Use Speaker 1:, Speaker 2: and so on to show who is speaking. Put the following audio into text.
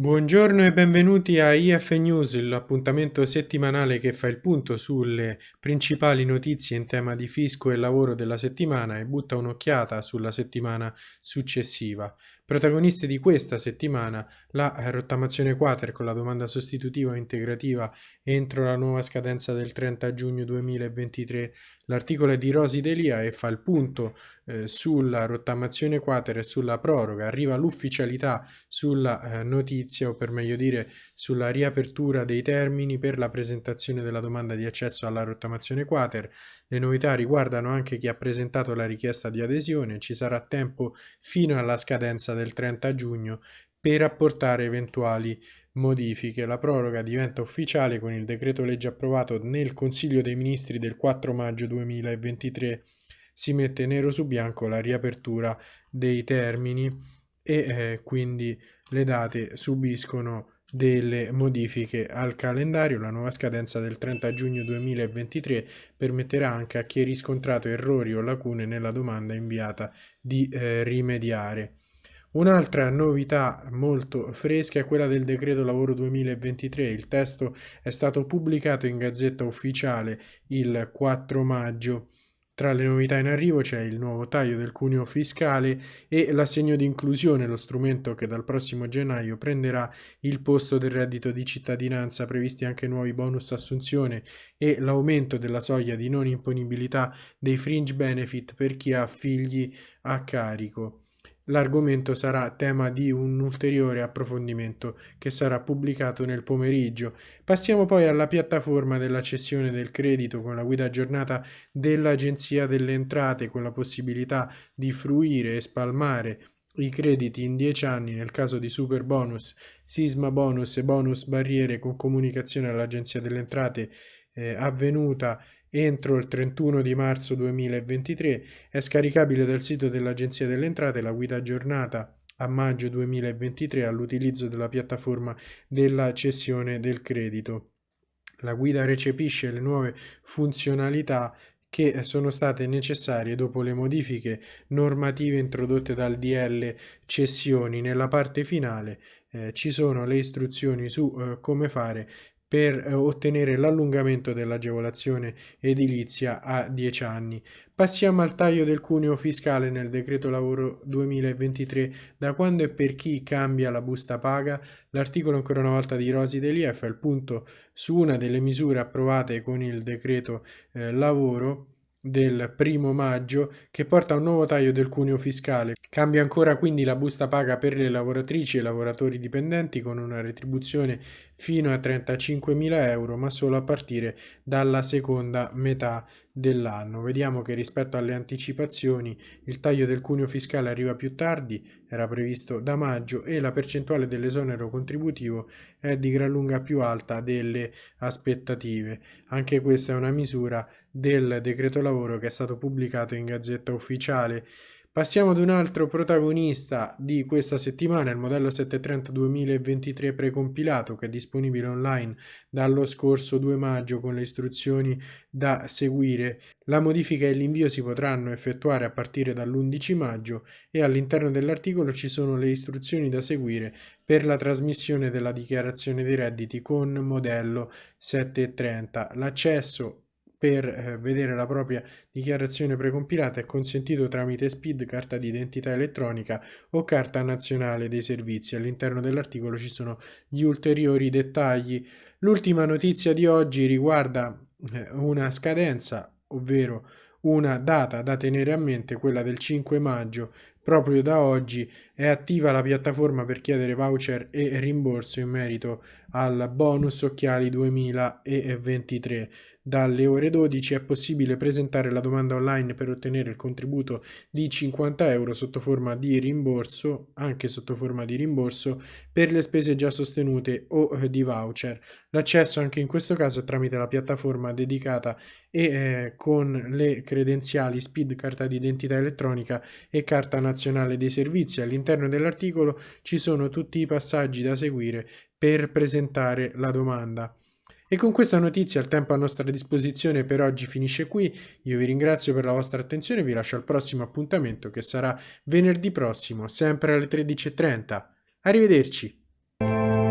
Speaker 1: Buongiorno e benvenuti a IF News, l'appuntamento settimanale che fa il punto sulle principali notizie in tema di fisco e lavoro della settimana e butta un'occhiata sulla settimana successiva. Protagoniste di questa settimana la rottamazione quater con la domanda sostitutiva integrativa entro la nuova scadenza del 30 giugno 2023. L'articolo è di Rosi Delia e fa il punto eh, sulla rottamazione quater e sulla proroga. Arriva l'ufficialità sulla eh, notizia o per meglio dire sulla riapertura dei termini per la presentazione della domanda di accesso alla rottamazione quater. Le novità riguardano anche chi ha presentato la richiesta di adesione, ci sarà tempo fino alla scadenza del 30 giugno per apportare eventuali modifiche. La proroga diventa ufficiale con il decreto legge approvato nel Consiglio dei Ministri del 4 maggio 2023. Si mette nero su bianco la riapertura dei termini e eh, quindi le date subiscono delle modifiche al calendario. La nuova scadenza del 30 giugno 2023 permetterà anche a chi ha riscontrato errori o lacune nella domanda inviata di eh, rimediare. Un'altra novità molto fresca è quella del decreto lavoro 2023. Il testo è stato pubblicato in Gazzetta Ufficiale il 4 maggio tra le novità in arrivo c'è il nuovo taglio del cuneo fiscale e l'assegno di inclusione, lo strumento che dal prossimo gennaio prenderà il posto del reddito di cittadinanza, previsti anche nuovi bonus assunzione e l'aumento della soglia di non imponibilità dei fringe benefit per chi ha figli a carico. L'argomento sarà tema di un ulteriore approfondimento che sarà pubblicato nel pomeriggio. Passiamo poi alla piattaforma della cessione del credito con la guida aggiornata dell'Agenzia delle Entrate con la possibilità di fruire e spalmare i crediti in 10 anni nel caso di super bonus, sisma bonus e bonus barriere con comunicazione all'Agenzia delle Entrate eh, avvenuta entro il 31 di marzo 2023 è scaricabile dal sito dell'Agenzia delle Entrate la guida aggiornata a maggio 2023 all'utilizzo della piattaforma della cessione del credito. La guida recepisce le nuove funzionalità che sono state necessarie dopo le modifiche normative introdotte dal DL cessioni. Nella parte finale eh, ci sono le istruzioni su eh, come fare per eh, ottenere l'allungamento dell'agevolazione edilizia a 10 anni. Passiamo al taglio del cuneo fiscale nel decreto lavoro 2023. Da quando e per chi cambia la busta paga? L'articolo ancora una volta di Rosi Delia fa il punto su una delle misure approvate con il decreto eh, lavoro del primo maggio che porta a un nuovo taglio del cuneo fiscale. Cambia ancora quindi la busta paga per le lavoratrici e lavoratori dipendenti con una retribuzione fino a 35.000 euro ma solo a partire dalla seconda metà dell'anno. Vediamo che rispetto alle anticipazioni il taglio del cuneo fiscale arriva più tardi, era previsto da maggio e la percentuale dell'esonero contributivo è di gran lunga più alta delle aspettative. Anche questa è una misura del decreto lavoro che è stato pubblicato in Gazzetta Ufficiale Passiamo ad un altro protagonista di questa settimana, il modello 730 2023 precompilato che è disponibile online dallo scorso 2 maggio con le istruzioni da seguire. La modifica e l'invio si potranno effettuare a partire dall'11 maggio e all'interno dell'articolo ci sono le istruzioni da seguire per la trasmissione della dichiarazione dei redditi con modello 730. L'accesso per eh, vedere la propria dichiarazione precompilata è consentito tramite SPID, carta d'identità elettronica o carta nazionale dei servizi. All'interno dell'articolo ci sono gli ulteriori dettagli. L'ultima notizia di oggi riguarda eh, una scadenza, ovvero una data da tenere a mente, quella del 5 maggio. Proprio da oggi è attiva la piattaforma per chiedere voucher e rimborso in merito al bonus occhiali 2023. Dalle ore 12 è possibile presentare la domanda online per ottenere il contributo di 50 euro sotto forma di rimborso, anche sotto forma di rimborso, per le spese già sostenute o eh, di voucher. L'accesso anche in questo caso è tramite la piattaforma dedicata e eh, con le credenziali SPID, carta d'identità elettronica e carta nazionale dei servizi. All'interno dell'articolo ci sono tutti i passaggi da seguire per presentare la domanda. E con questa notizia il tempo a nostra disposizione per oggi finisce qui, io vi ringrazio per la vostra attenzione e vi lascio al prossimo appuntamento che sarà venerdì prossimo, sempre alle 13.30. Arrivederci!